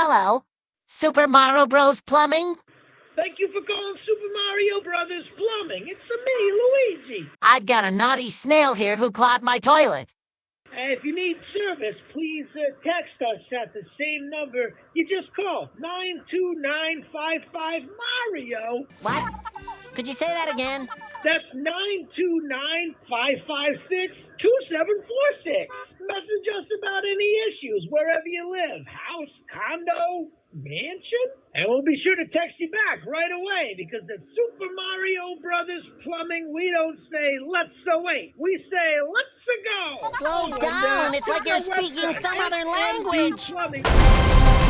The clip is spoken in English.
Hello. Super Mario Bros. Plumbing? Thank you for calling Super Mario Brothers Plumbing. It's me, Luigi. I've got a naughty snail here who clogged my toilet. Uh, if you need service, please uh, text us at the same number you just called 92955 Mario. What? Could you say that again? That's 929 2746. You live house, condo, mansion. And we'll be sure to text you back right away because at Super Mario Brothers Plumbing, we don't say let's wait. We say let's go. Slow down. It's like you're speaking some other language. Plumbing.